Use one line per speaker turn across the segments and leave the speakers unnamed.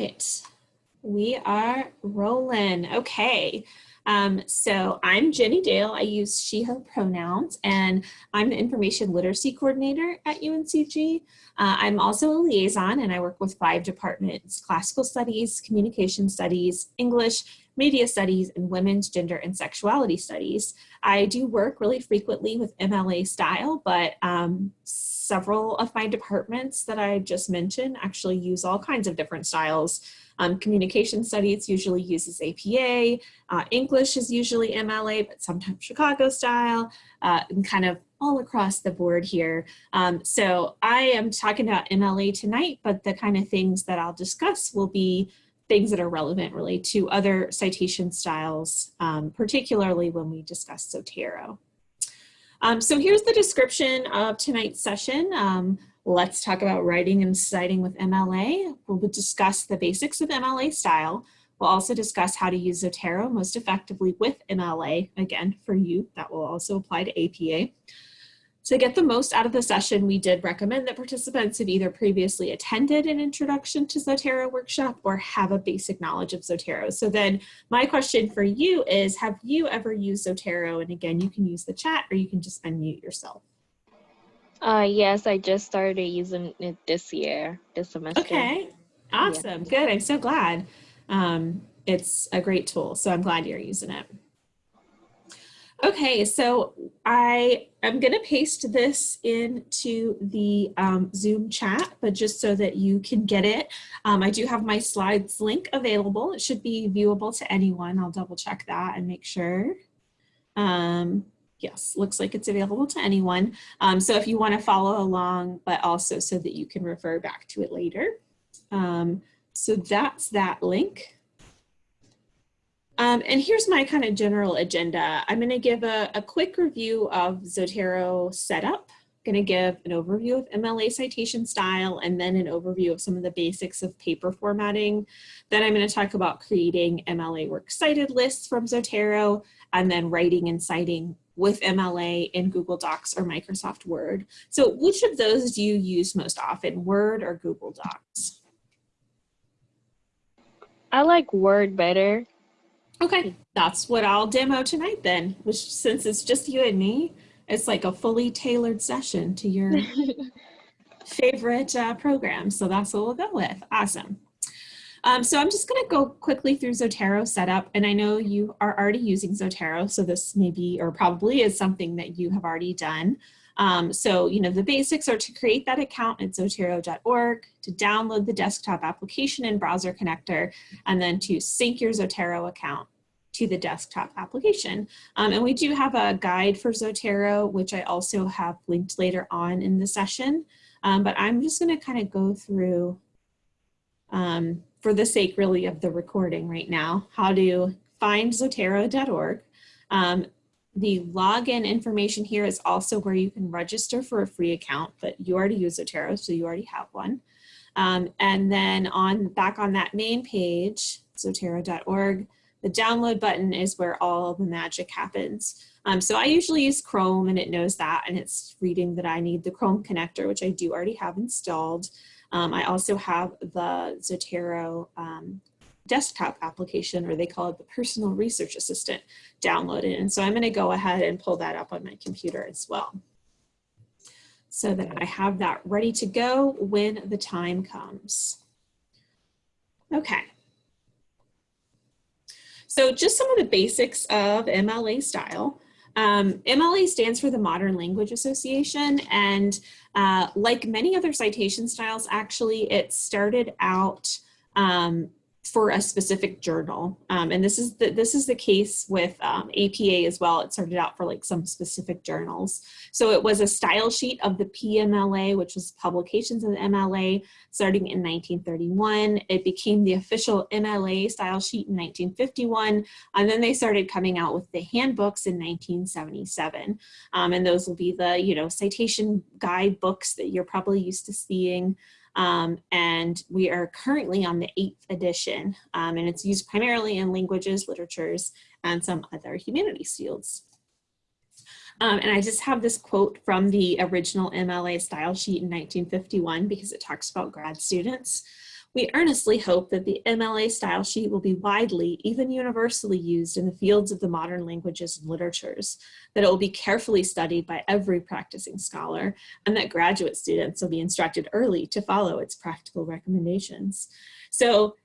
right, we are rolling. Okay. Um, so I'm Jenny Dale. I use she, her pronouns, and I'm the information literacy coordinator at UNCG. Uh, I'm also a liaison, and I work with five departments, classical studies, communication studies, English, media studies, and women's gender and sexuality studies. I do work really frequently with MLA style, but um, several of my departments that I just mentioned actually use all kinds of different styles. Um, communication studies usually uses APA, uh, English is usually MLA, but sometimes Chicago style, uh, and kind of all across the board here. Um, so I am talking about MLA tonight, but the kind of things that I'll discuss will be things that are relevant really to other citation styles, um, particularly when we discuss Zotero. Um, so here's the description of tonight's session. Um, let's talk about writing and citing with MLA. We'll discuss the basics of MLA style. We'll also discuss how to use Zotero most effectively with MLA. Again, for you, that will also apply to APA. To get the most out of the session, we did recommend that participants have either previously attended an introduction to Zotero workshop or have a basic knowledge of Zotero. So then my question for you is, have you ever used Zotero? And again, you can use the chat or you can just unmute yourself.
Uh, yes, I just started using it this year, this semester.
Okay, awesome, yeah. good. I'm so glad. Um, it's a great tool, so I'm glad you're using it. Okay, so I am going to paste this into the um, Zoom chat, but just so that you can get it, um, I do have my slides link available. It should be viewable to anyone. I'll double check that and make sure. Um, yes, looks like it's available to anyone. Um, so if you want to follow along, but also so that you can refer back to it later. Um, so that's that link. Um, and here's my kind of general agenda. I'm going to give a, a, quick review of Zotero setup. I'm going to give an overview of MLA citation style and then an overview of some of the basics of paper formatting. Then I'm going to talk about creating MLA works cited lists from Zotero and then writing and citing with MLA in Google Docs or Microsoft Word. So which of those do you use most often, Word or Google Docs?
I like Word better
Okay, that's what I'll demo tonight then, which since it's just you and me, it's like a fully tailored session to your favorite uh, program. So that's what we'll go with. Awesome. Um, so I'm just going to go quickly through Zotero setup, and I know you are already using Zotero, so this may be or probably is something that you have already done. Um, so, you know, the basics are to create that account at zotero.org, to download the desktop application and browser connector, and then to sync your Zotero account to the desktop application. Um, and we do have a guide for Zotero, which I also have linked later on in the session. Um, but I'm just going to kind of go through, um, for the sake really of the recording right now, how to find zotero.org. The login information here is also where you can register for a free account, but you already use Zotero, so you already have one. Um, and then on back on that main page, zotero.org, the download button is where all the magic happens. Um, so I usually use Chrome and it knows that and it's reading that I need the Chrome connector, which I do already have installed. Um, I also have the Zotero um, desktop application, or they call it the personal research assistant downloaded. And so I'm gonna go ahead and pull that up on my computer as well so that I have that ready to go when the time comes. Okay. So just some of the basics of MLA style. Um, MLA stands for the Modern Language Association and uh, like many other citation styles, actually it started out um, for a specific journal. Um, and this is the, this is the case with um, APA as well. It started out for like some specific journals. So it was a style sheet of the PMLA, which was publications of the MLA starting in 1931. It became the official MLA style sheet in 1951. And then they started coming out with the handbooks in 1977. Um, and those will be the, you know, citation guide books that you're probably used to seeing. Um, and we are currently on the eighth edition, um, and it's used primarily in languages, literatures, and some other humanities fields. Um, and I just have this quote from the original MLA style sheet in 1951 because it talks about grad students. We earnestly hope that the MLA style sheet will be widely, even universally used in the fields of the modern languages and literatures, that it will be carefully studied by every practicing scholar, and that graduate students will be instructed early to follow its practical recommendations. So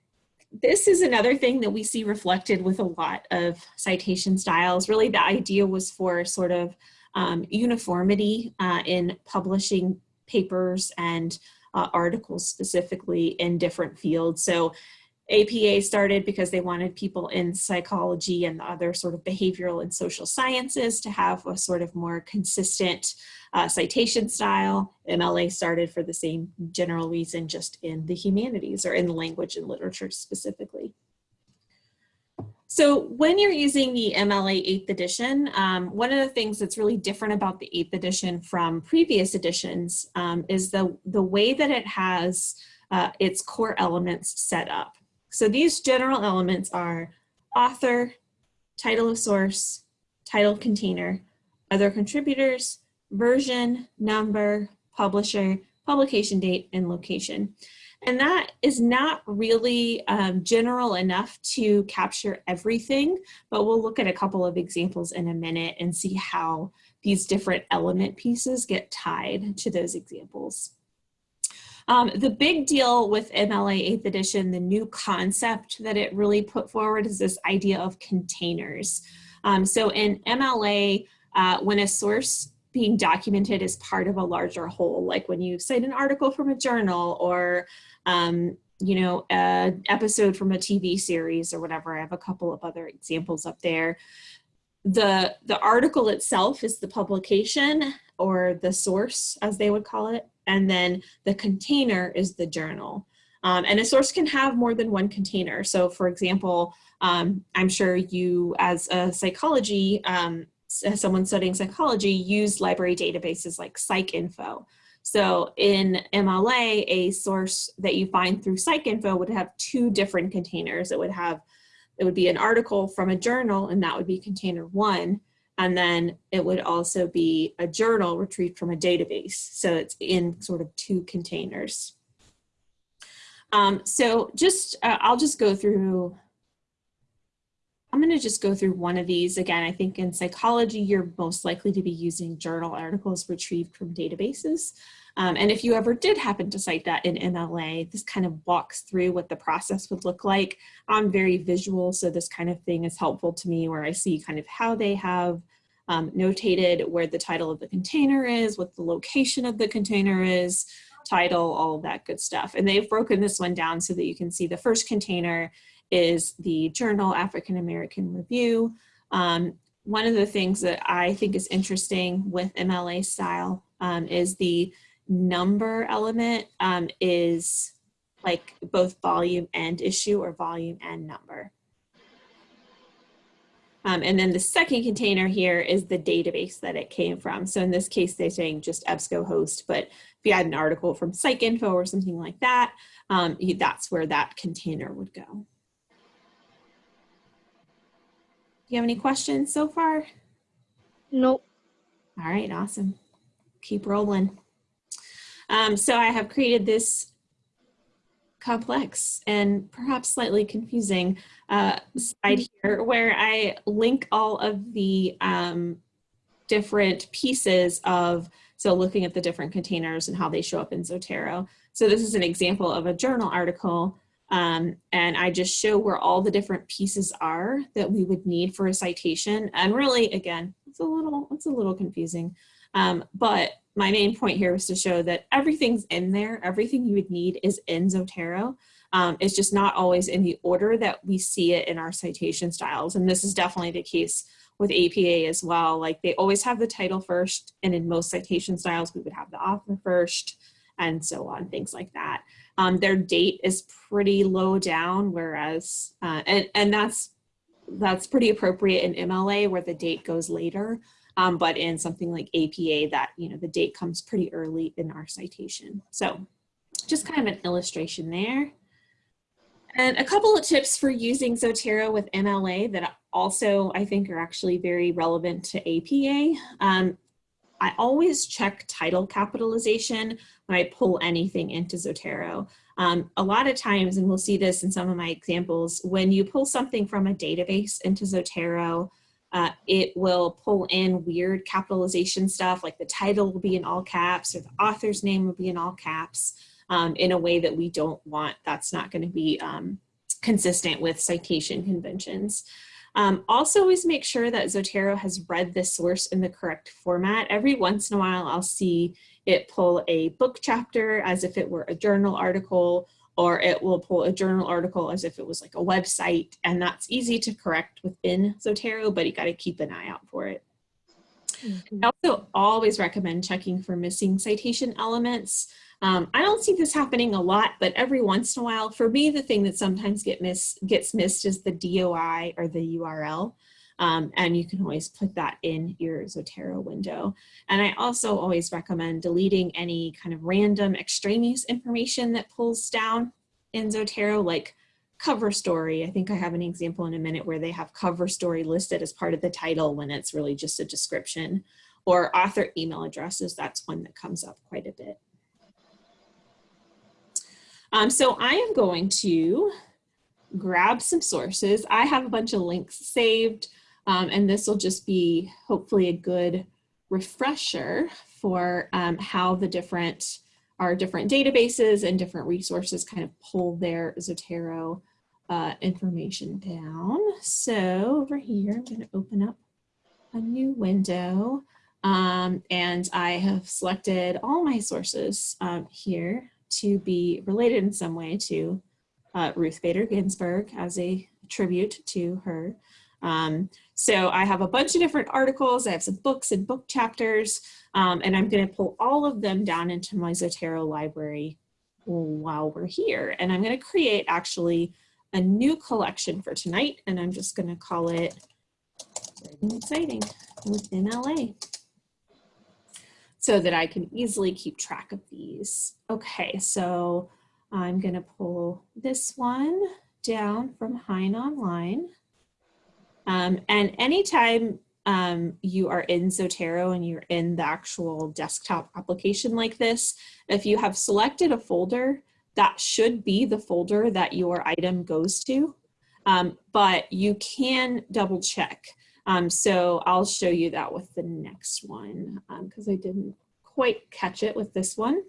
this is another thing that we see reflected with a lot of citation styles. Really the idea was for sort of um, uniformity uh, in publishing papers and uh, articles specifically in different fields. So APA started because they wanted people in psychology and other sort of behavioral and social sciences to have a sort of more consistent uh, citation style. MLA started for the same general reason just in the humanities or in language and literature specifically. So when you're using the MLA 8th edition, um, one of the things that's really different about the 8th edition from previous editions um, is the, the way that it has uh, its core elements set up. So these general elements are author, title of source, title container, other contributors, version, number, publisher, publication date, and location. And that is not really um, general enough to capture everything, but we'll look at a couple of examples in a minute and see how these different element pieces get tied to those examples. Um, the big deal with MLA 8th edition, the new concept that it really put forward is this idea of containers. Um, so in MLA, uh, when a source being documented as part of a larger whole, like when you cite an article from a journal or um, you know, an episode from a TV series or whatever. I have a couple of other examples up there. The, the article itself is the publication or the source, as they would call it, and then the container is the journal. Um, and a source can have more than one container. So for example, um, I'm sure you as a psychology, um, someone studying psychology, use library databases like PsycInfo. So in MLA, a source that you find through PsycInfo would have two different containers. It would have, it would be an article from a journal and that would be container one. And then it would also be a journal retrieved from a database. So it's in sort of two containers. Um, so just, uh, I'll just go through I'm going to just go through one of these. Again, I think in psychology, you're most likely to be using journal articles retrieved from databases. Um, and if you ever did happen to cite that in MLA, this kind of walks through what the process would look like. I'm very visual, so this kind of thing is helpful to me where I see kind of how they have um, notated where the title of the container is, what the location of the container is, title, all that good stuff. And they've broken this one down so that you can see the first container is the journal African American Review. Um, one of the things that I think is interesting with MLA style um, is the number element um, is like both volume and issue or volume and number. Um, and then the second container here is the database that it came from. So in this case, they're saying just EBSCOhost, but if you had an article from PsycInfo or something like that, um, that's where that container would go. You have any questions so far?
Nope.
All right, awesome. Keep rolling. Um, so I have created this complex and perhaps slightly confusing uh, slide here where I link all of the um, different pieces of, so looking at the different containers and how they show up in Zotero. So this is an example of a journal article um, and I just show where all the different pieces are that we would need for a citation. And really, again, it's a little, it's a little confusing. Um, but my main point here was to show that everything's in there. Everything you would need is in Zotero. Um, it's just not always in the order that we see it in our citation styles. And this is definitely the case with APA as well. Like they always have the title first, and in most citation styles, we would have the author first, and so on, things like that. Um, their date is pretty low down, whereas, uh, and, and that's, that's pretty appropriate in MLA where the date goes later. Um, but in something like APA that, you know, the date comes pretty early in our citation. So just kind of an illustration there. And a couple of tips for using Zotero with MLA that also I think are actually very relevant to APA. Um, I always check title capitalization when I pull anything into Zotero. Um, a lot of times, and we'll see this in some of my examples, when you pull something from a database into Zotero, uh, it will pull in weird capitalization stuff like the title will be in all caps or the author's name will be in all caps um, in a way that we don't want. That's not going to be um, consistent with citation conventions. Um, also always make sure that Zotero has read the source in the correct format. Every once in a while I'll see it pull a book chapter as if it were a journal article or it will pull a journal article as if it was like a website and that's easy to correct within Zotero but you got to keep an eye out for it. Mm -hmm. I also always recommend checking for missing citation elements. Um, I don't see this happening a lot, but every once in a while, for me, the thing that sometimes get miss, gets missed is the DOI or the URL. Um, and you can always put that in your Zotero window. And I also always recommend deleting any kind of random extraneous information that pulls down in Zotero, like cover story. I think I have an example in a minute where they have cover story listed as part of the title when it's really just a description or author email addresses. That's one that comes up quite a bit. Um, so I am going to grab some sources. I have a bunch of links saved um, and this will just be hopefully a good refresher for um, how the different our different databases and different resources kind of pull their Zotero uh, information down. So over here, I'm going to open up a new window um, and I have selected all my sources um, here to be related in some way to uh, Ruth Bader Ginsburg as a tribute to her. Um, so I have a bunch of different articles, I have some books and book chapters, um, and I'm gonna pull all of them down into my Zotero library while we're here. And I'm gonna create actually a new collection for tonight, and I'm just gonna call it Exciting with MLA so that I can easily keep track of these. Okay, so I'm gonna pull this one down from Hein Online. Um, and anytime um, you are in Zotero and you're in the actual desktop application like this, if you have selected a folder, that should be the folder that your item goes to. Um, but you can double check. Um, so I'll show you that with the next one because um, I didn't quite catch it with this one.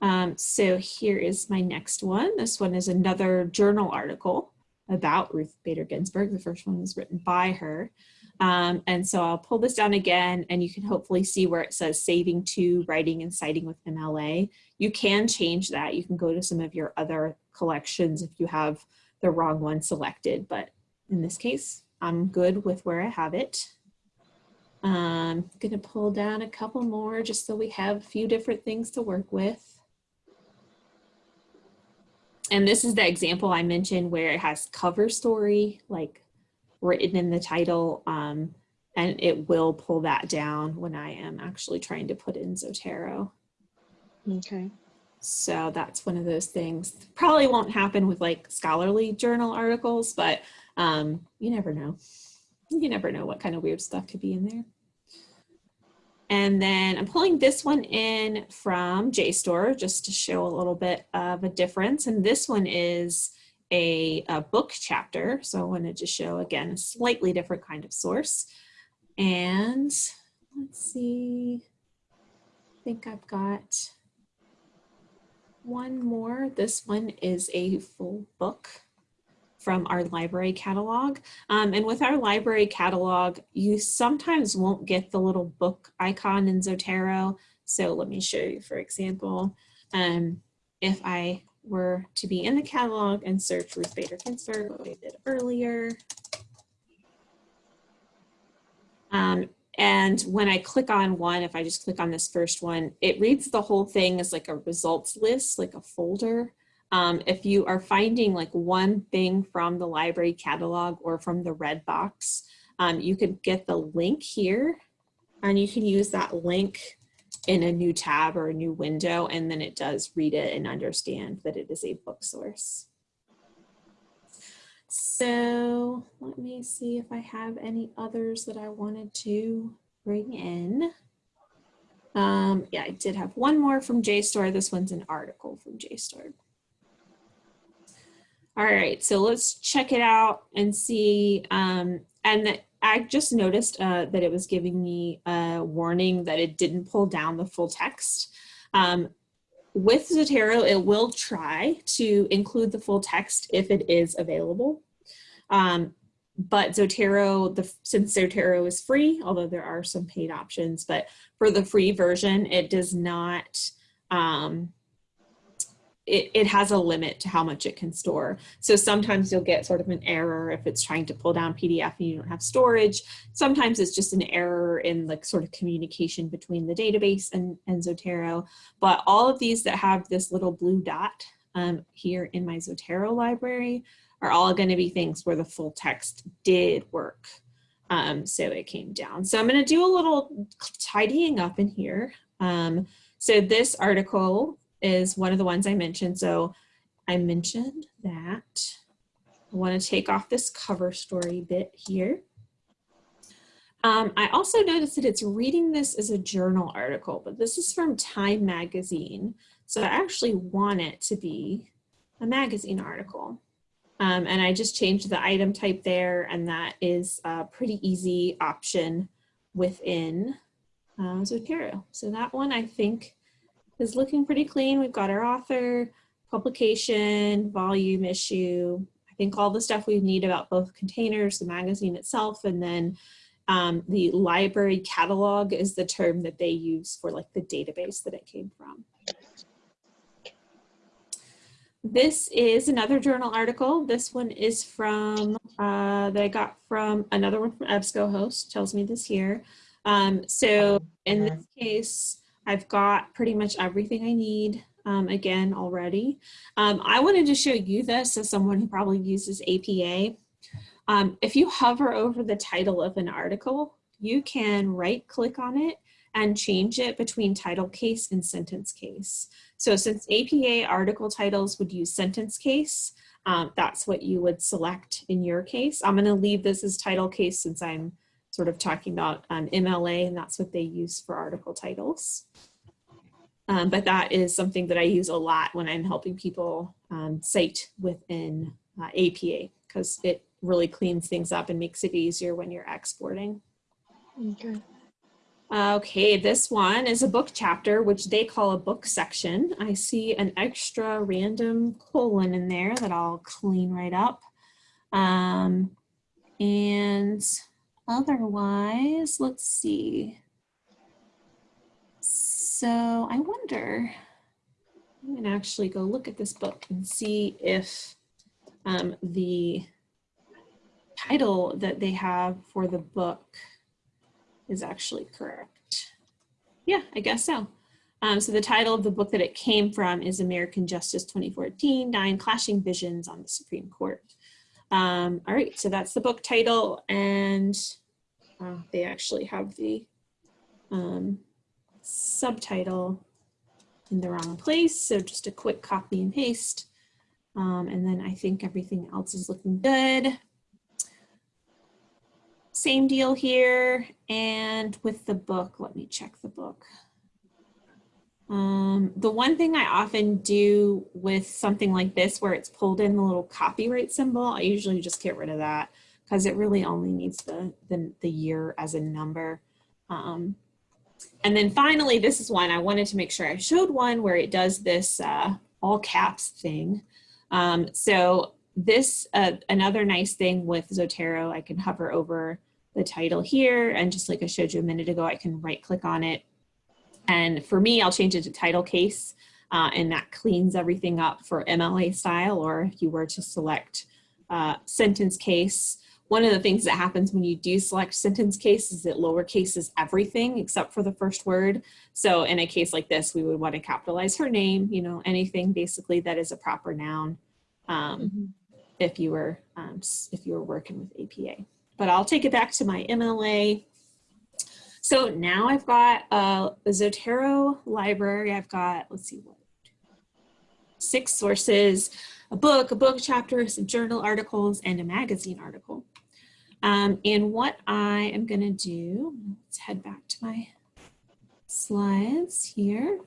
Um, so here is my next one. This one is another journal article about Ruth Bader Ginsburg. The first one was written by her. Um, and so I'll pull this down again and you can hopefully see where it says saving to writing and citing with MLA. You can change that. You can go to some of your other collections if you have the wrong one selected, but in this case, I'm good with where I have it. I'm um, gonna pull down a couple more just so we have a few different things to work with. And this is the example I mentioned where it has cover story, like written in the title, um, and it will pull that down when I am actually trying to put in Zotero.
Okay.
So that's one of those things. Probably won't happen with like scholarly journal articles, but um, you never know. You never know what kind of weird stuff could be in there. And then I'm pulling this one in from JSTOR just to show a little bit of a difference. And this one is a, a book chapter. So I wanted to show, again, a slightly different kind of source. And let's see, I think I've got one more. This one is a full book from our library catalog. Um, and with our library catalog, you sometimes won't get the little book icon in Zotero. So let me show you, for example, um, if I were to be in the catalog and search Ruth Bader Ginsburg, what I did earlier. Um, and when I click on one, if I just click on this first one, it reads the whole thing as like a results list, like a folder. Um, if you are finding like one thing from the library catalog or from the red box, um, you can get the link here and you can use that link in a new tab or a new window and then it does read it and understand that it is a book source. So let me see if I have any others that I wanted to bring in. Um, yeah, I did have one more from JSTOR. This one's an article from JSTOR. All right, so let's check it out and see. Um, and I just noticed uh, that it was giving me a warning that it didn't pull down the full text. Um, with Zotero, it will try to include the full text if it is available. Um, but Zotero, the, since Zotero is free, although there are some paid options, but for the free version, it does not, um, it, it has a limit to how much it can store. So sometimes you'll get sort of an error if it's trying to pull down PDF and you don't have storage. Sometimes it's just an error in like sort of communication between the database and, and Zotero. But all of these that have this little blue dot um, here in my Zotero library are all going to be things where the full text did work. Um, so it came down. So I'm going to do a little tidying up in here. Um, so this article is one of the ones I mentioned. So I mentioned that I want to take off this cover story bit here. Um, I also noticed that it's reading this as a journal article, but this is from Time Magazine. So I actually want it to be a magazine article. Um, and I just changed the item type there and that is a pretty easy option within uh, Zotero. So that one I think is looking pretty clean. We've got our author, publication, volume, issue. I think all the stuff we need about both containers, the magazine itself, and then um, the library catalog is the term that they use for like the database that it came from. This is another journal article. This one is from, uh, that I got from another one from EBSCOhost, tells me this here. Um, so in this case, I've got pretty much everything I need um, again already. Um, I wanted to show you this as someone who probably uses APA. Um, if you hover over the title of an article, you can right click on it and change it between title case and sentence case. So since APA article titles would use sentence case, um, that's what you would select in your case. I'm gonna leave this as title case since I'm sort of talking about um, MLA and that's what they use for article titles. Um, but that is something that I use a lot when I'm helping people um, cite within uh, APA because it really cleans things up and makes it easier when you're exporting.
Okay.
Okay, this one is a book chapter, which they call a book section. I see an extra random colon in there that I'll clean right up. Um, and otherwise, let's see. So I wonder, I'm gonna actually go look at this book and see if um, the title that they have for the book is actually correct. Yeah, I guess so. Um, so the title of the book that it came from is American Justice 2014, Nine Clashing Visions on the Supreme Court. Um, all right, so that's the book title and uh, they actually have the um, subtitle in the wrong place. So just a quick copy and paste. Um, and then I think everything else is looking good. Same deal here. And with the book, let me check the book. Um, the one thing I often do with something like this where it's pulled in the little copyright symbol, I usually just get rid of that because it really only needs the, the, the year as a number. Um, and then finally, this is one I wanted to make sure I showed one where it does this uh, all caps thing. Um, so this, uh, another nice thing with Zotero, I can hover over the title here. And just like I showed you a minute ago, I can right click on it. And for me, I'll change it to title case uh, and that cleans everything up for MLA style. Or if you were to select uh, sentence case, one of the things that happens when you do select sentence case is it lowercases everything except for the first word. So in a case like this, we would want to capitalize her name, you know, anything basically that is a proper noun um, mm -hmm. if you were um, if you were working with APA but I'll take it back to my MLA. So now I've got a, Zotero library. I've got, let's see what, six sources, a book, a book chapter, some journal articles, and a magazine article. Um, and what I am gonna do, let's head back to my slides here.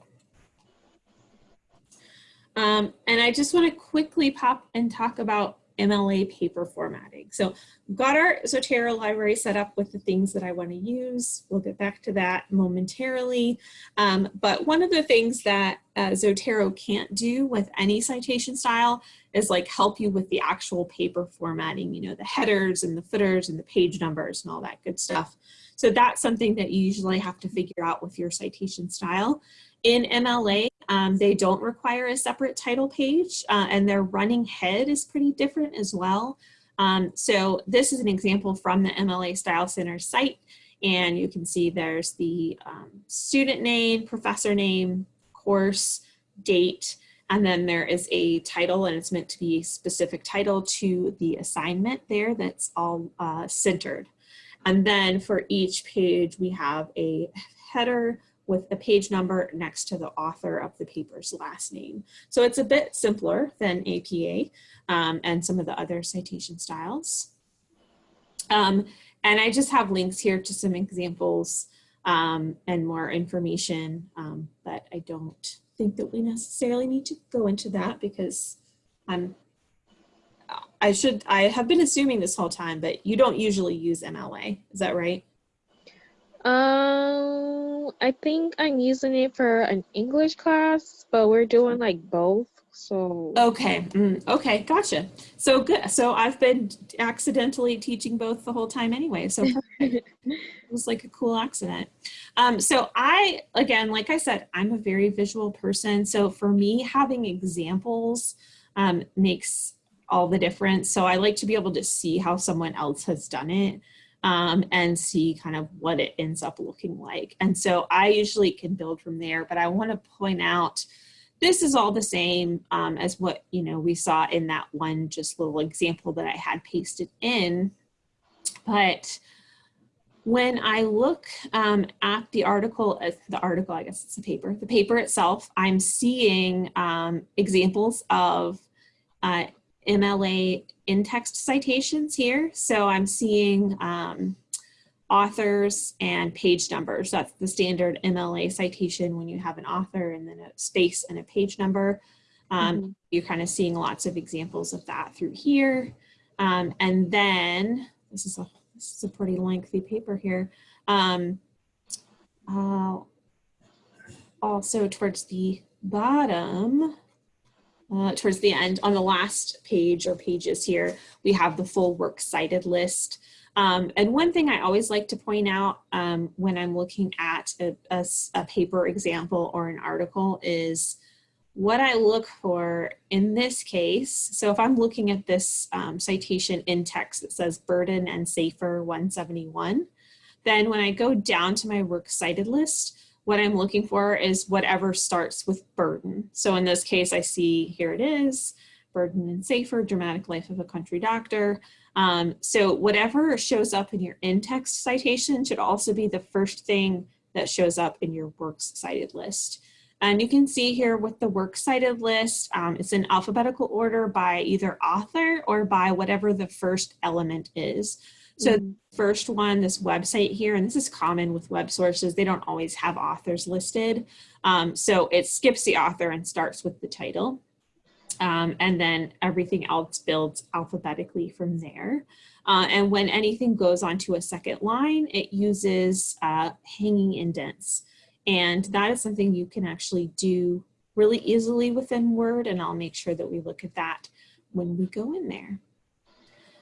Um, and I just want to quickly pop and talk about MLA paper formatting. So we've got our Zotero library set up with the things that I want to use. We'll get back to that momentarily. Um, but one of the things that uh, Zotero can't do with any citation style is like help you with the actual paper formatting, you know, the headers and the footers and the page numbers and all that good stuff. So that's something that you usually have to figure out with your citation style. In MLA, um, they don't require a separate title page uh, and their running head is pretty different as well. Um, so this is an example from the MLA Style Center site and you can see there's the um, student name, professor name, course, date, and then there is a title and it's meant to be a specific title to the assignment there that's all uh, centered. And then for each page, we have a header, with a page number next to the author of the paper's last name. So it's a bit simpler than APA um, and some of the other citation styles. Um, and I just have links here to some examples um, and more information, um, but I don't think that we necessarily need to go into that because I'm I should, I have been assuming this whole time, but you don't usually use MLA. Is that right?
Um, I think I'm using it for an English class, but we're doing like both. So
okay, mm, okay, gotcha. So good. So I've been accidentally teaching both the whole time anyway. So it was like a cool accident. Um, so I, again, like I said, I'm a very visual person. So for me, having examples um, makes all the difference. So I like to be able to see how someone else has done it um, and see kind of what it ends up looking like. And so I usually can build from there, but I want to point out this is all the same um, as what you know we saw in that one just little example that I had pasted in. But when I look um, at the article, uh, the article, I guess it's a paper, the paper itself, I'm seeing um, examples of uh, MLA in-text citations here. So I'm seeing um, authors and page numbers. That's the standard MLA citation when you have an author and then a space and a page number. Um, mm -hmm. You're kind of seeing lots of examples of that through here. Um, and then, this is, a, this is a pretty lengthy paper here. Um, uh, also towards the bottom, uh, towards the end on the last page or pages here, we have the full works cited list. Um, and one thing I always like to point out um, when I'm looking at a, a, a, paper example or an article is what I look for in this case. So if I'm looking at this um, citation in text that says Burden and Safer 171, then when I go down to my works cited list, what I'm looking for is whatever starts with burden. So in this case, I see here it is, burden and safer, dramatic life of a country doctor. Um, so whatever shows up in your in-text citation should also be the first thing that shows up in your works cited list. And you can see here with the works cited list, um, it's in alphabetical order by either author or by whatever the first element is. So mm-hmm. first one, this website here, and this is common with web sources, they don't always have authors listed. Um, so it skips the author and starts with the title. Um, and then everything else builds alphabetically from there. Uh, and when anything goes onto a second line, it uses uh, hanging indents. And that is something you can actually do really easily within Word, and I'll make sure that we look at that when we go in there.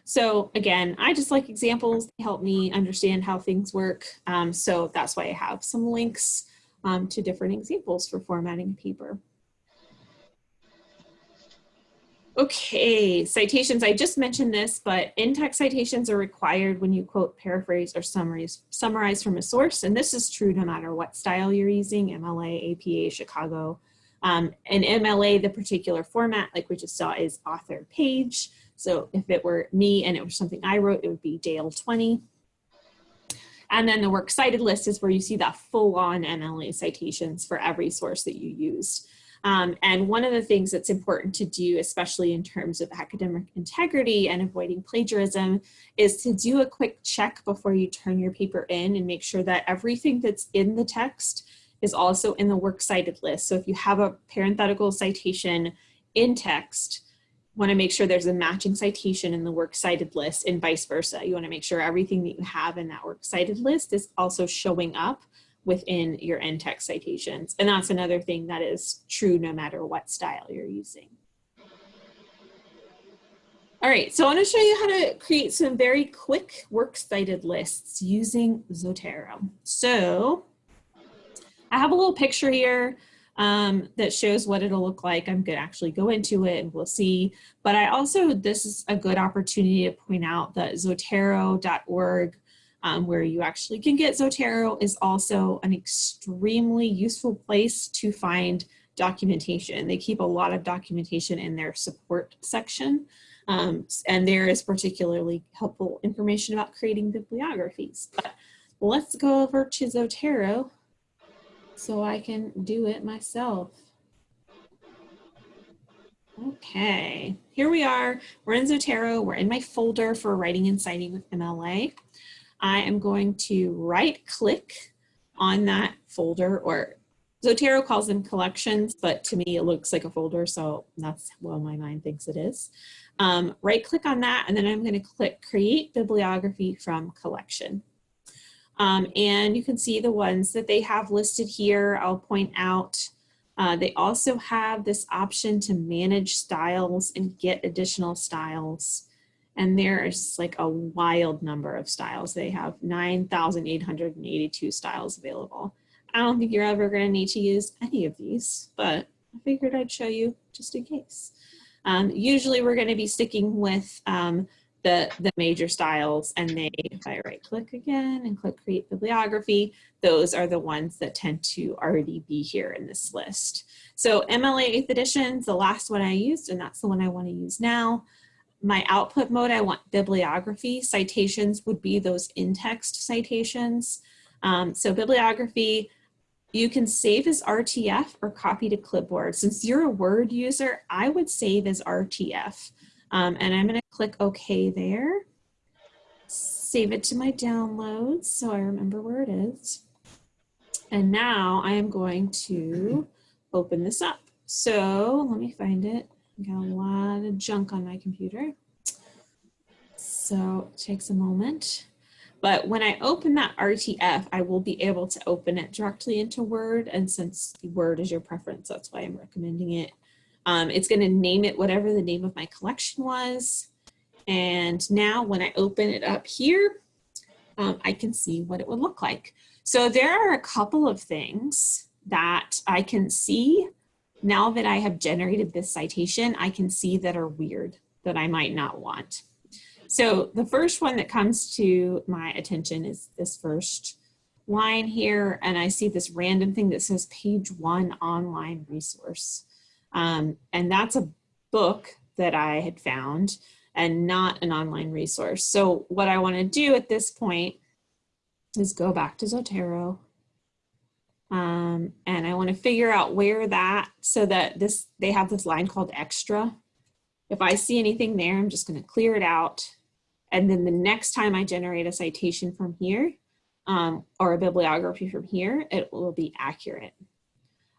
So again, I just like examples. They help me understand how things work. Um, so that's why I have some links um, to different examples for formatting a paper. Okay, citations, I just mentioned this, but in-text citations are required when you quote, paraphrase, or summarize, summarize from a source, and this is true no matter what style you're using, MLA, APA, Chicago. Um, and MLA, the particular format, like we just saw, is author page. So if it were me and it was something I wrote, it would be Dale 20. And then the works cited list is where you see that full-on MLA citations for every source that you used. Um, and one of the things that's important to do, especially in terms of academic integrity and avoiding plagiarism, is to do a quick check before you turn your paper in and make sure that everything that's in the text is also in the works cited list. So if you have a parenthetical citation in text, want to make sure there's a matching citation in the works cited list and vice versa. You want to make sure everything that you have in that works cited list is also showing up within your in-text citations. And that's another thing that is true no matter what style you're using. All right, so I want to show you how to create some very quick works cited lists using Zotero. So I have a little picture here um, that shows what it'll look like. I'm going to actually go into it and we'll see. But I also, this is a good opportunity to point out that zotero.org, um, where you actually can get Zotero, is also an extremely useful place to find documentation. They keep a lot of documentation in their support section. Um, and there is particularly helpful information about creating bibliographies. But let's go over to Zotero so I can do it myself. Okay, here we are. We're in Zotero. We're in my folder for writing and citing with MLA. I am going to right click on that folder or Zotero calls them collections, but to me it looks like a folder, so that's what my mind thinks it is. Um, right click on that, and then I'm gonna click Create Bibliography from Collection. Um, and you can see the ones that they have listed here. I'll point out uh, they also have this option to manage styles and get additional styles. And there's like a wild number of styles. They have 9,882 styles available. I don't think you're ever going to need to use any of these, but I figured I'd show you just in case. Um, usually we're going to be sticking with um, the, the major styles and they, if I right click again and click create bibliography, those are the ones that tend to already be here in this list. So MLA 8th edition is the last one I used and that's the one I want to use now. My output mode, I want bibliography. Citations would be those in-text citations. Um, so bibliography, you can save as RTF or copy to clipboard. Since you're a Word user, I would save as RTF. Um, and I'm going to click OK there. Save it to my downloads so I remember where it is. And now I am going to open this up. So let me find it. I got a lot of junk on my computer. So it takes a moment. But when I open that RTF, I will be able to open it directly into Word. And since Word is your preference, that's why I'm recommending it. Um, it's going to name it whatever the name of my collection was. And now when I open it up here, um, I can see what it would look like. So there are a couple of things that I can see now that I have generated this citation, I can see that are weird that I might not want. So the first one that comes to my attention is this first line here, and I see this random thing that says page one online resource. Um, and that's a book that I had found and not an online resource. So what I wanna do at this point is go back to Zotero. Um, and I wanna figure out where that, so that this, they have this line called extra. If I see anything there, I'm just gonna clear it out. And then the next time I generate a citation from here, um, or a bibliography from here, it will be accurate.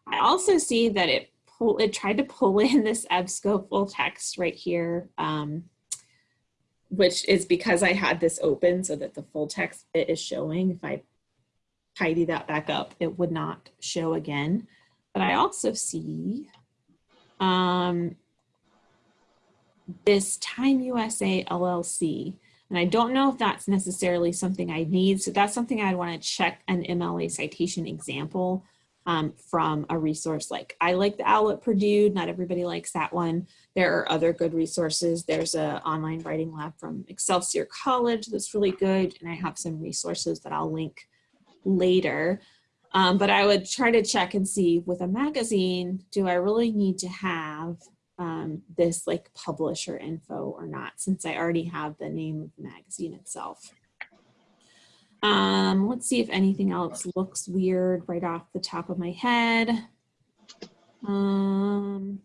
I also see that it pull, it tried to pull in this EBSCO full text right here, um, which is because I had this open so that the full text bit is showing. If I tidy that back up, it would not show again. But I also see um, this Time USA LLC. And I don't know if that's necessarily something I need. So that's something I'd want to check an MLA citation example um, from a resource like I like the OWL at Purdue. Not everybody likes that one. There are other good resources. There's an online writing lab from Excelsior College that's really good. And I have some resources that I'll link later. Um, but I would try to check and see with a magazine, do I really need to have um, this like publisher info or not, since I already have the name of the magazine itself. Um, let's see if anything else looks weird right off the top of my head. Um,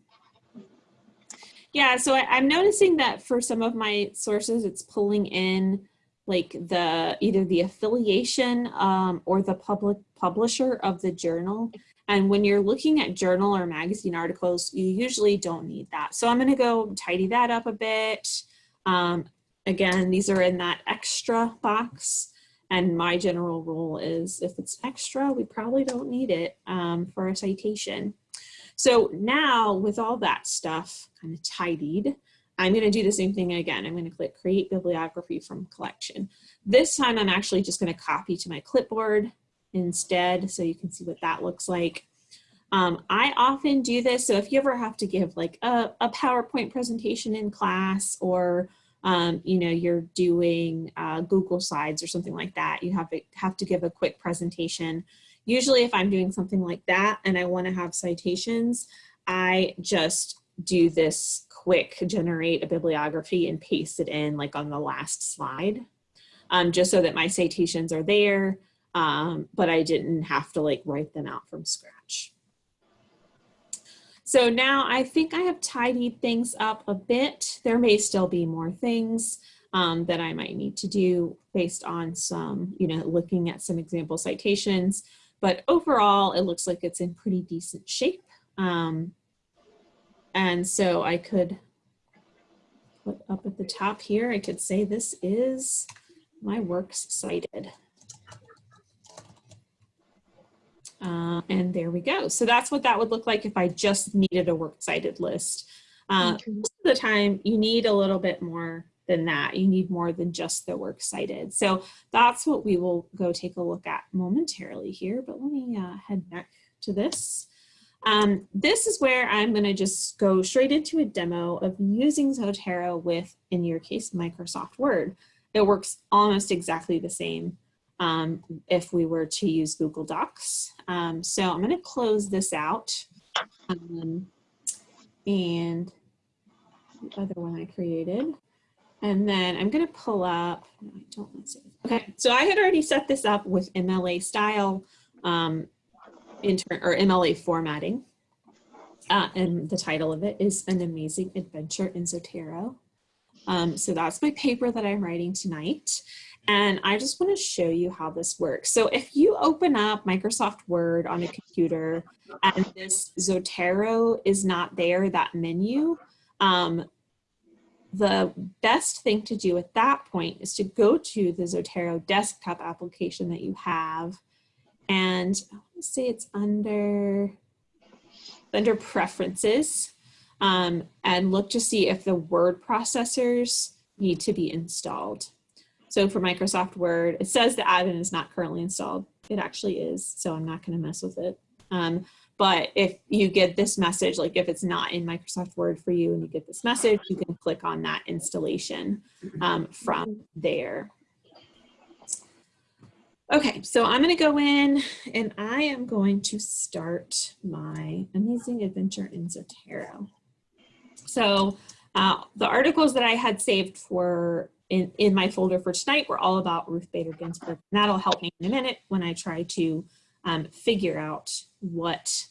yeah, so I, am noticing that for some of my sources, it's pulling in like the either the affiliation um, or the public publisher of the journal. And when you're looking at journal or magazine articles, you usually don't need that. So I'm gonna go tidy that up a bit. Um, again, these are in that extra box. And my general rule is if it's extra, we probably don't need it um, for a citation. So now with all that stuff kind of tidied, I'm going to do the same thing again. I'm going to click create bibliography from collection. This time I'm actually just going to copy to my clipboard instead so you can see what that looks like. Um, I often do this. So if you ever have to give like a, a PowerPoint presentation in class or um, you know, you're doing uh, Google Slides or something like that, you have to, have to give a quick presentation. Usually if I'm doing something like that and I want to have citations, I just do this quick generate a bibliography and paste it in like on the last slide, um, just so that my citations are there, um, but I didn't have to like write them out from scratch. So now I think I have tidied things up a bit. There may still be more things um, that I might need to do based on some, you know, looking at some example citations. But overall, it looks like it's in pretty decent shape. Um, and so I could put up at the top here, I could say this is my works cited. Uh, and there we go. So that's what that would look like if I just needed a works cited list. Uh, most of the time you need a little bit more than that. You need more than just the works cited. So that's what we will go take a look at momentarily here, but let me uh, head back to this. Um, this is where I'm going to just go straight into a demo of using Zotero with, in your case, Microsoft Word. It works almost exactly the same um, if we were to use Google Docs. Um, so I'm going to close this out. Um, and the other one I created. And then I'm going to pull up, I don't want to Okay, so I had already set this up with MLA style. Um, inter or MLA formatting. Uh, and the title of it is An Amazing Adventure in Zotero. Um, so that's my paper that I'm writing tonight. And I just want to show you how this works. So if you open up Microsoft Word on a computer and this Zotero is not there, that menu, um, the best thing to do at that point is to go to the Zotero desktop application that you have and say it's under under preferences um, and look to see if the word processors need to be installed. So for Microsoft Word, it says the add-in is not currently installed. It actually is, so I'm not going to mess with it. Um, but if you get this message, like if it's not in Microsoft Word for you and you get this message, you can click on that installation um, from there. Okay, so I'm going to go in and I am going to start my amazing adventure in Zotero. So uh, the articles that I had saved for in, in my folder for tonight were all about Ruth Bader Ginsburg. And that'll help me in a minute when I try to um, figure out what,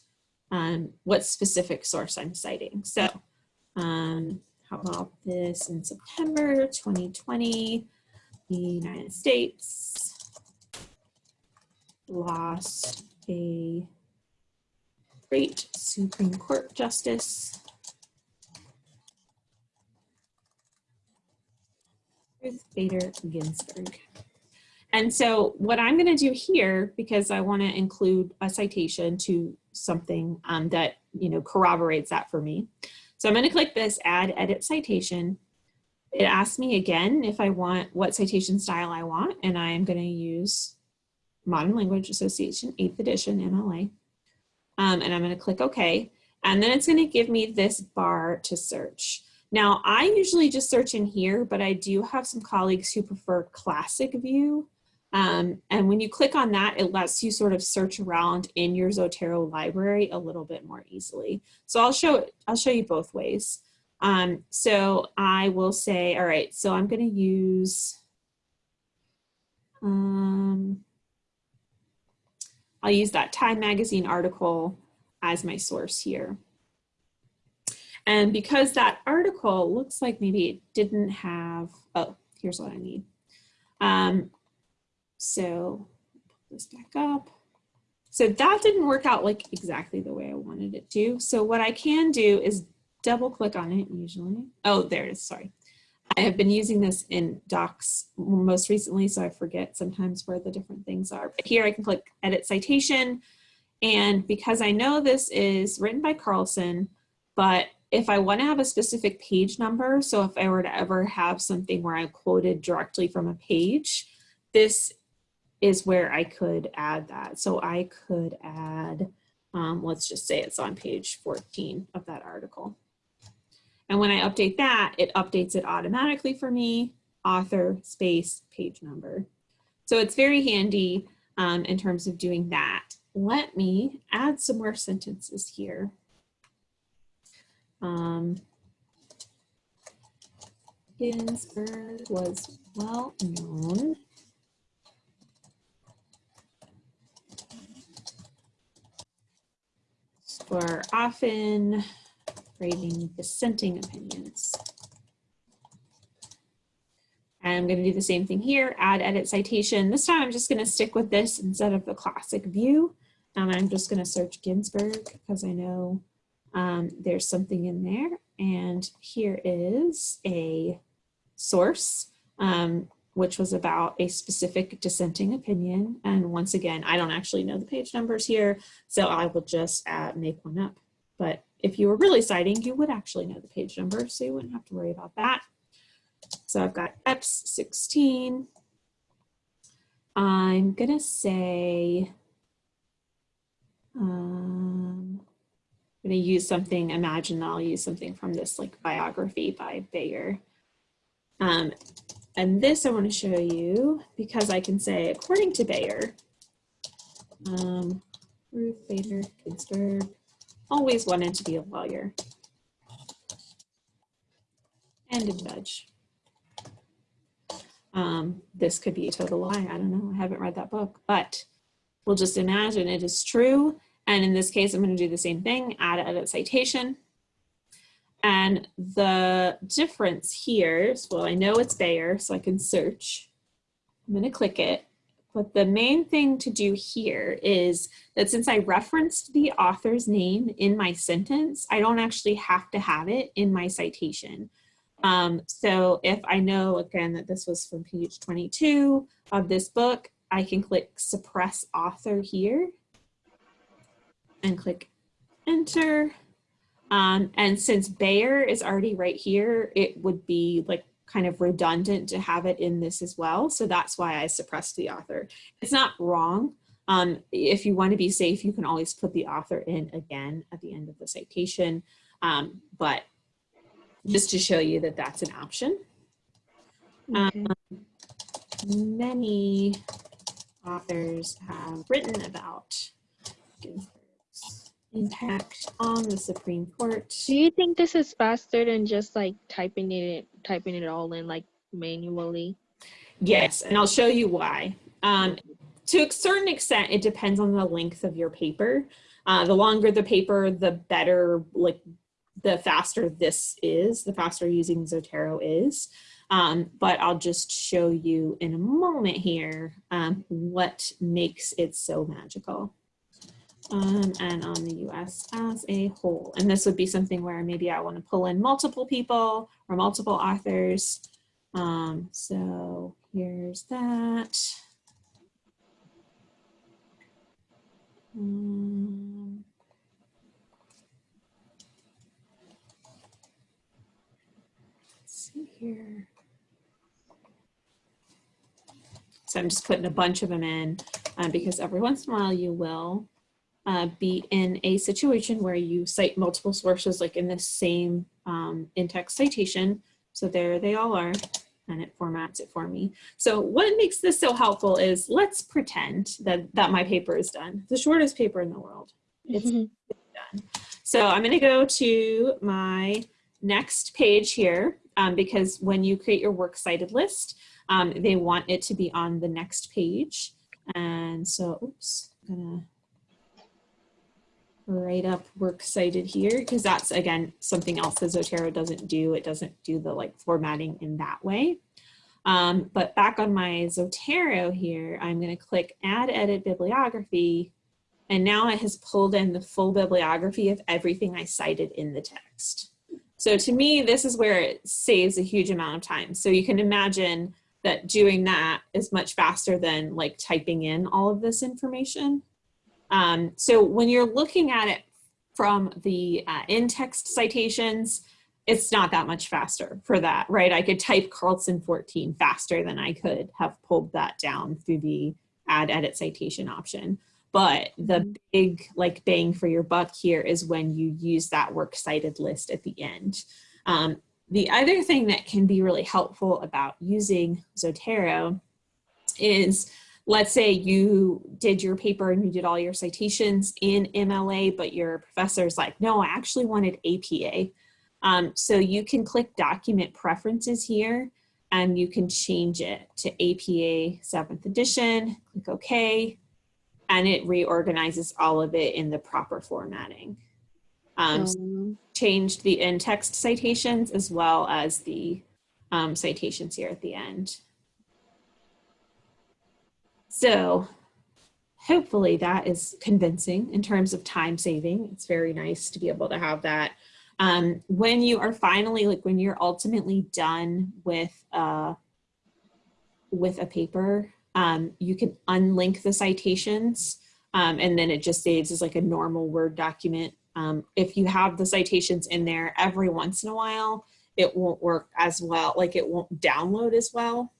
um, what specific source I'm citing. So um, how about this in September 2020, the United States lost a great Supreme Court justice. Ruth Bader Ginsburg. And so what I'm going to do here, because I want to include a citation to something um, that you know corroborates that for me. So I'm going to click this add edit citation. It asks me again if I want what citation style I want, and I am going to use Modern Language Association 8th edition MLA. Um, and I'm going to click OK. And then it's going to give me this bar to search. Now, I usually just search in here, but I do have some colleagues who prefer classic view. Um, and when you click on that, it lets you sort of search around in your Zotero library a little bit more easily. So I'll show, I'll show you both ways. Um, so I will say, all right, so I'm going to use, um, I'll use that Time Magazine article as my source here. And because that article looks like maybe it didn't have, oh, here's what I need. Um, so put this back up. So that didn't work out like exactly the way I wanted it to. So what I can do is double click on it usually. Oh, there it is, sorry. I have been using this in docs most recently, so I forget sometimes where the different things are. But here I can click edit citation. And because I know this is written by Carlson, but if I want to have a specific page number, so if I were to ever have something where I quoted directly from a page, this is where I could add that. So I could add, um, let's just say it's on page 14 of that article. And when I update that, it updates it automatically for me, author, space, page number. So it's very handy um, in terms of doing that. Let me add some more sentences here. Um, Ginsburg was well known for often writing dissenting opinions. I'm going to do the same thing here, add edit citation. This time I'm just going to stick with this instead of the classic view. And I'm just going to search Ginsburg because I know um, there's something in there. And here is a source, um, which was about a specific dissenting opinion. And once again, I don't actually know the page numbers here, so I will just uh, make one up. But if you were really citing, you would actually know the page number, so you wouldn't have to worry about that. So I've got EPS 16. I'm gonna say, um, I'm gonna use something, imagine I'll use something from this like biography by Bayer. Um, and this I wanna show you because I can say, according to Bayer, um, Ruth Bader Ginsburg always wanted to be a lawyer and a judge. Um, this could be a total lie. I don't know. I haven't read that book, but we'll just imagine it is true. And in this case, I'm going to do the same thing, add edit citation. And the difference here is, well, I know it's Bayer, so I can search. I'm going to click it. But the main thing to do here is that since I referenced the author's name in my sentence, I don't actually have to have it in my citation. Um, so if I know, again, that this was from page 22 of this book, I can click suppress author here and click enter. Um, and since Bayer is already right here, it would be like kind of redundant to have it in this as well. So that's why I suppressed the author. It's not wrong. Um, if you want to be safe, you can always put the author in again at the end of the citation. Um, but just to show you that that's an option. Okay. Um, many authors have written about impact on the Supreme Court.
Do you think this is faster than just like typing it typing it all in like manually?
Yes, and I'll show you why. Um, to a certain extent, it depends on the length of your paper. Uh, the longer the paper, the better, like the faster this is, the faster using Zotero is. Um, but I'll just show you in a moment here um, what makes it so magical um, and on the US as a whole. And this would be something where maybe I want to pull in multiple people or multiple authors. Um, so here's that. Um, let's see here. So I'm just putting a bunch of them in um, because every once in a while you will uh, be in a situation where you cite multiple sources like in the same um, in-text citation. So there they all are and it formats it for me. So what makes this so helpful is let's pretend that, that my paper is done. The shortest paper in the world. It's mm -hmm. done. So I'm gonna go to my next page here um, because when you create your works cited list, um, they want it to be on the next page. And so, oops, I'm gonna write up works cited here because that's again something else that Zotero doesn't do. It doesn't do the like formatting in that way. Um, but back on my Zotero here, I'm going to click add edit bibliography. And now it has pulled in the full bibliography of everything I cited in the text. So to me, this is where it saves a huge amount of time. So you can imagine that doing that is much faster than like typing in all of this information. Um, so when you're looking at it from the uh, in-text citations, it's not that much faster for that, right? I could type Carlson 14 faster than I could have pulled that down through the add edit citation option. But the
Mhm.
big like bang for your buck here is when you use that works cited list at the end. Um, the other thing that can be really helpful about using Zotero is let's say you did your paper and you did all your citations in MLA, but your professor's like, no, I actually wanted APA. Um, so you can click document preferences here and you can change it to APA 7th edition, click OK, and it reorganizes all of it in the proper formatting. Um, so
Um,
changed the in-text citations as well as the um, citations here at the end. So hopefully that is convincing in terms of time saving. It's very nice to be able to have that. Um, when you are finally, like when you're ultimately done with, uh, with a paper, um, you can unlink the citations um, and then it just saves as like a normal Word document. Um, if you have the citations in there every once in a while, it won't work as well, like it won't download as well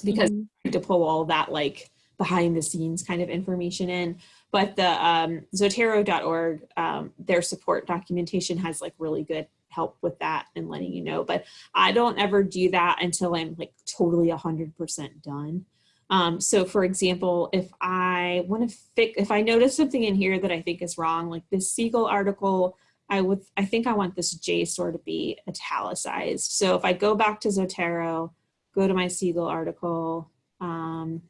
because
mhm.
to pull all that like behind the scenes kind of information in. But the um, Zotero.org, um, their support documentation has like really good help with that and letting you know. But I don't ever do that until I'm like totally 100% done. Um, so for example, if I want to fix, if I notice something in here that I think is wrong, like this Siegel article, I would, I think I want this JSTOR to be italicized. So if I go back to Zotero, go to my Siegel article, um,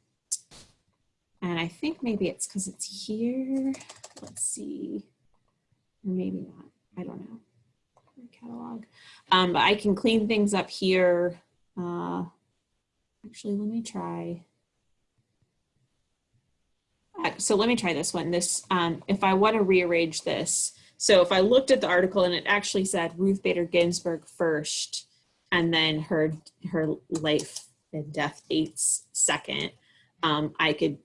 and I think maybe it's because it's here. Let's see, or maybe not, I don't know, catalog. Um, but I can clean things up here. Uh, actually, let me try. Uh, So let me try this one. This, um, if I want to rearrange this, so if I looked at the article and it actually said Ruth Bader Ginsburg first, and then her her life and death dates second, um, I could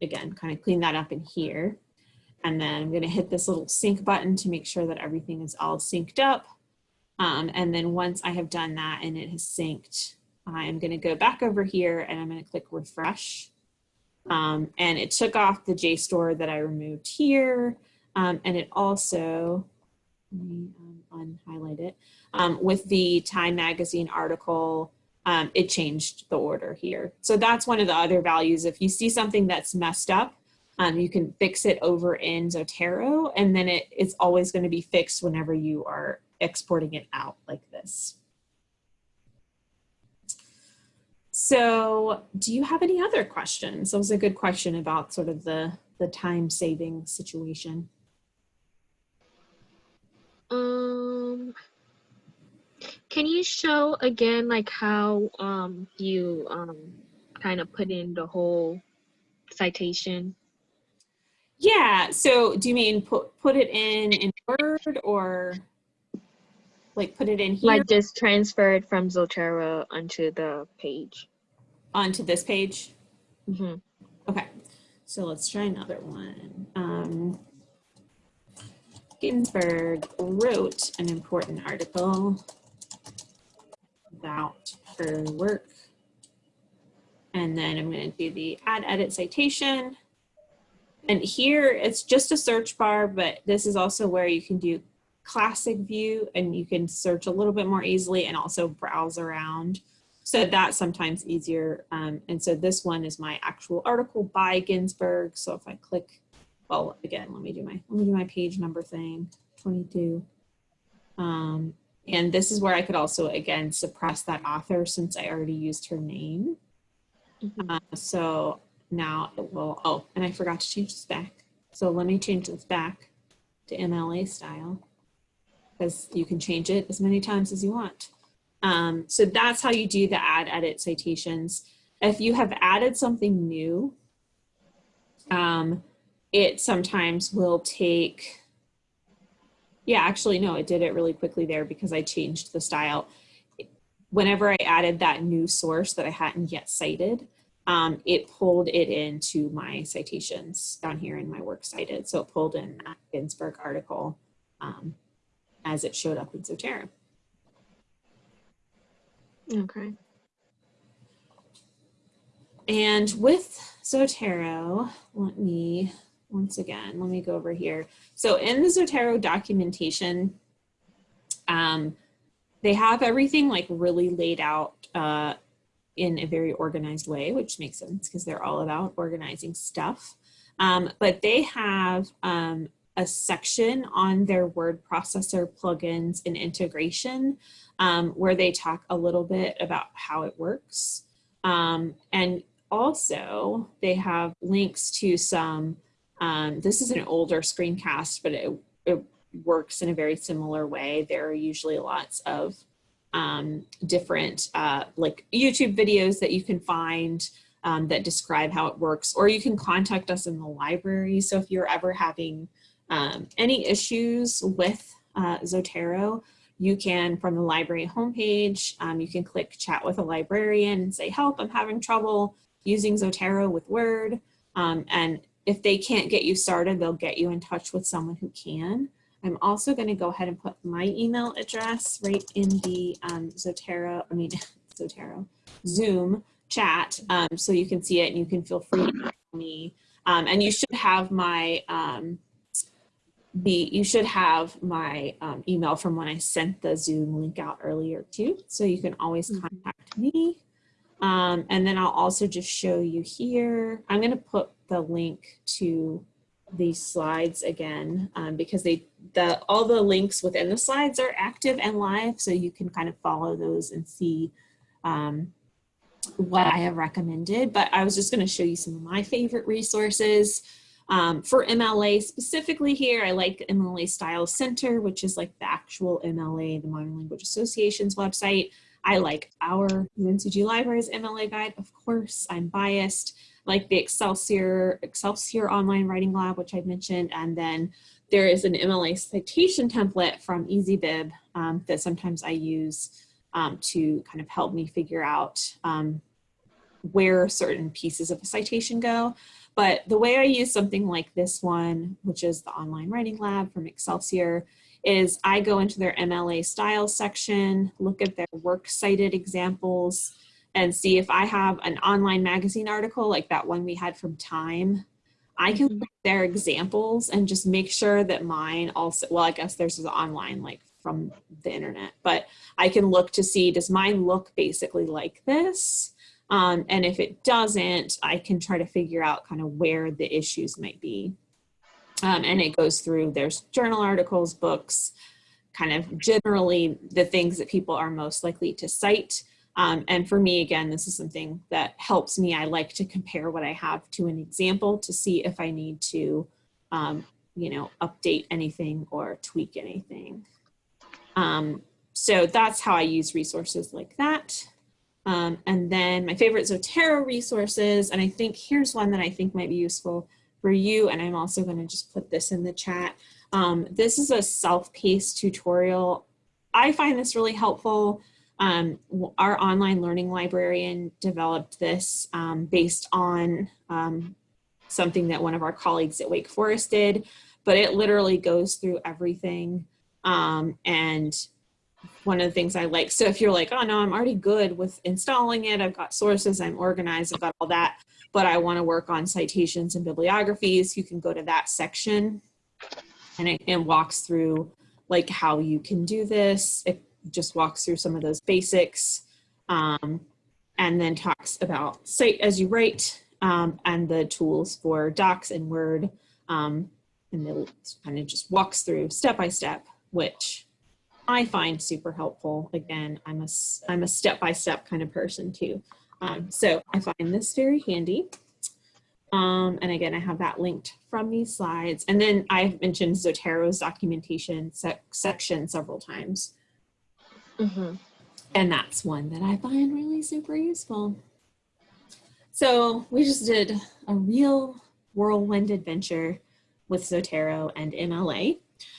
again kind of clean that up in here. And then I'm going to hit this little sync button to make sure that everything is all synced up. Um, and then once I have done that and it has synced, I am going to go back over here and I'm going to click refresh. Um, and it took off the JSTOR that I removed here. Um, and it also, let me um, unhighlight it, um, with the Time Magazine article, um, it changed the order here. So that's one of the other values. If you see something that's messed up, um, you can fix it over in Zotero, and then it, it's always going to be fixed whenever you are exporting it out like this. So do you have any other questions? That was a good question about sort of the, the time saving situation.
Um, can you show again like how um you um kind of put in the whole citation?
Yeah, so do you mean put, put it in in Word or like put it in here
Like just transfer it from Zotero onto the page.
onto this page?
hmm
Okay, so let's try another one. Um, Ginsburg wrote an important article about her work. And then I'm going to do the add edit citation. And here it's just a search bar, but this is also where you can do classic view and you can search a little bit more easily and also browse around. So that's sometimes easier. Um, and so this one is my actual article by Ginsburg. So if I click, well, again, let me do my, let me do my page number thing, 22. Um, and this is where I could also, again, suppress that author since I already used her name.
Mhm.
Uh, so now it will, oh, and I forgot to change this back. So let me change this back to MLA style because you can change it as many times as you want. Um, so that's how you do the add edit citations. If you have added something new, um, it sometimes will take, yeah, actually, no, it did it really quickly there because I changed the style. Whenever I added that new source that I hadn't yet cited, um, it pulled it into my citations down here in my works cited. So it pulled in that Ginsburg article um, as it showed up in Zotero.
Okay.
And with Zotero, let me, once again, let me go over here. So in the Zotero documentation, um, they have everything like really laid out uh, in a very organized way, which makes sense because they're all about organizing stuff. Um, but they have um, a section on their word processor plugins and integration um, where they talk a little bit about how it works. Um, and also they have links to some, um, this is an older screencast, but it, it works in a very similar way. There are usually lots of um, different uh, like YouTube videos that you can find um, that describe how it works, or you can contact us in the library. So if you're ever having um, any issues with uh, Zotero, you can, from the library homepage, um, you can click chat with a librarian and say, help, I'm having trouble using Zotero with Word. Um, and if they can't get you started, they'll get you in touch with someone who can. I'm also going to go ahead and put my email address right in the um, Zotero, I mean, Zotero, Zoom chat um, so you can see it and you can feel free to email me. Um, and you should have my um, the you should have my um, email from when I sent the Zoom link out earlier too. So you can always
Mhm.
contact me. Um, and then I'll also just show you here. I'm going to put the link to these slides again um, because they the all the links within the slides are active and live so you can kind of follow those and see um, what I have recommended. But I was just going to show you some of my favorite resources. Um, for MLA specifically here I like MLA Style Center which is like the actual MLA the Modern Language Association's website. I like our UNCG Libraries MLA guide of course I'm biased like the Excelsior, Excelsior Online Writing Lab, which I've mentioned, and then there is an MLA citation template from EasyBib um, that sometimes I use um, to kind of help me figure out um, where certain pieces of a citation go. But the way I use something like this one, which is the Online Writing Lab from Excelsior, is I go into their MLA style section, look at their works cited examples, and see if I have an online magazine article like that one we had from Time. I can
Mhm.
look their examples and just make sure that mine also, well, I guess there's is online like from the internet, but I can look to see, does mine look basically like this? Um, and if it doesn't, I can try to figure out kind of where the issues might be. Um, and it goes through, there's journal articles, books, kind of generally the things that people are most likely to cite. Um, and for me, again, this is something that helps me. I like to compare what I have to an example to see if I need to, um, you know, update anything or tweak anything. Um, so that's how I use resources like that. Um, and then my favorite Zotero resources, and I think here's one that I think might be useful for you, and I'm also gonna just put this in the chat. Um, this is a self-paced tutorial. I find this really helpful. Um, our online learning librarian developed this um, based on um, something that one of our colleagues at Wake Forest did, but it literally goes through everything. Um, and one of the things I like, so if you're like, oh no, I'm already good with installing it, I've got sources, I'm organized, I've got all that, but I wanna work on citations and bibliographies, you can go to that section and it, walks through like how you can do this. It just walks through some of those basics um, and then talks about cite as you write um, and the tools for docs and Word. Um, and it kind of just walks through step by step, which I find super helpful. Again, I'm a, I'm a step-by-step kind of person too. Um, so I find this very handy. Um, and again, I have that linked from these slides. And then I've mentioned Zotero's documentation sec section several times.
Mhm.
And that's one that I find really super useful. So we just did a real whirlwind adventure with Zotero and MLA.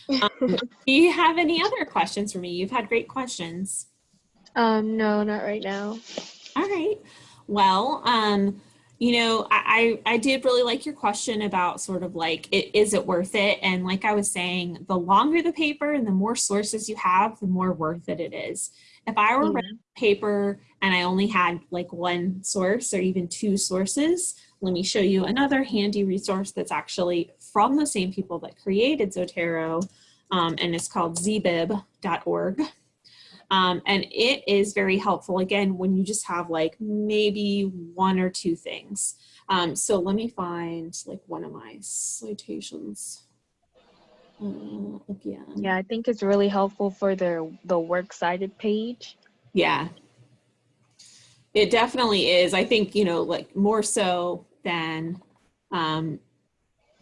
Um, do you have any other questions for me? You've had great questions.
Um, no, not right now.
All right. Well, um, you know, I, I I did really like your question about sort of like, it, is it worth it? And like I was saying, the longer the paper and the more sources you have, the more worth it it is. If I were
Yeah.
writing a paper and I only had like one source or even two sources, let me show you another handy resource that's actually from the same people that created Zotero, um, and it's called zbib.org. Um, and it is very helpful, again, when you just have like maybe one or two things. Um, so let me find like one of my citations. Uh, again.
Yeah, I think it's really helpful for the the works cited page.
Yeah. It definitely is. I think, you know, like more so than um,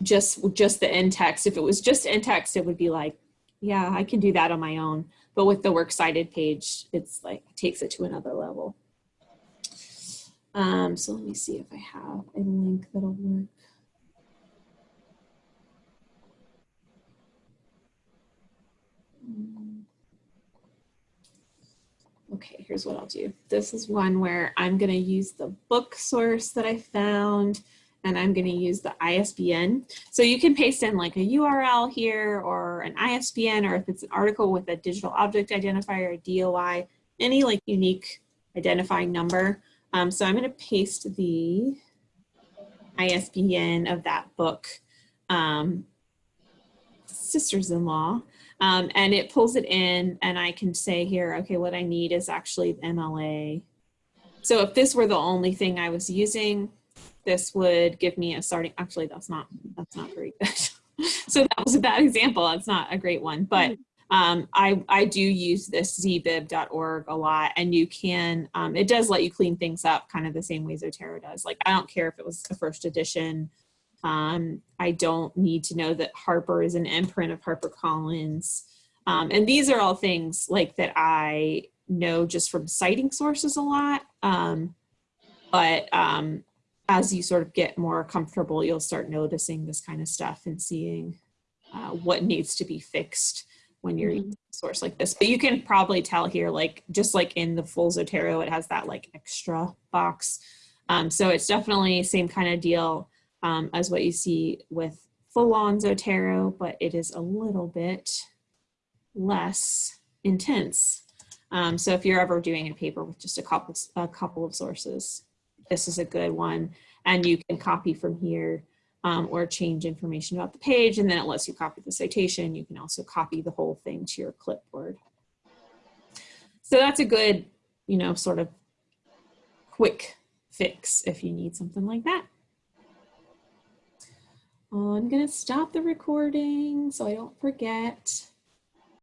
just just the in text. If it was just in text, it would be like, yeah, I can do that on my own. But with the works cited page, it's like takes it to another level. Um, so let me see if I have a link that'll work. Mm. Okay, here's what I'll do. This is one where I'm going to use the book source that I found and I'm going to use the ISBN. So you can paste in like a URL here or an ISBN or if it's an article with a digital object identifier, a DOI, any like unique identifying number. Um, so I'm going to paste the ISBN of that book, um, Sisters-in-Law, um, and it pulls it in and I can say here, okay, what I need is actually MLA. So if this were the only thing I was using, this would give me a starting, actually that's not, that's not very good. so that was a bad example. That's not a great one, but um, I, I do use this zbib.org a lot and you can, um, it does let you clean things up kind of the same way Zotero does. Like, I don't care if it was a first edition. Um, I don't need to know that Harper is an imprint of HarperCollins. Um, and these are all things like that I know just from citing sources a lot. Um, but um, as you sort of get more comfortable, you'll start noticing this kind of stuff and seeing uh, what needs to be fixed when you're using a source like this. But you can probably tell here, like just like in the full Zotero, it has that like extra box. Um, so it's definitely same kind of deal um, as what you see with full-on Zotero, but it is a little bit less intense. Um, so if you're ever doing a paper with just a couple, a couple of sources, this is a good one. And you can copy from here um, or change information about the page. And then it lets you copy the citation. You can also copy the whole thing to your clipboard. So that's a good, you know, sort of quick fix if you need something like that. I'm gonna stop the recording so I don't forget.